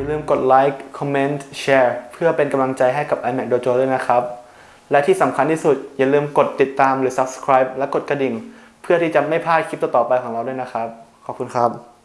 อย่าลืมกดไลค์คอมเมนต์แชร์เพื่อเป็นกำลังใจให้กับ iMac Dojo ด้วยนะครับ และที่สำคัญที่สุดอย่าลืมกดติดตามหรือ subscribe และกดกระดิ่ง เพื่อที่จะไม่พลาดคลิปต่อๆไปของเราด้วยนะครับ ขอบคุณครับ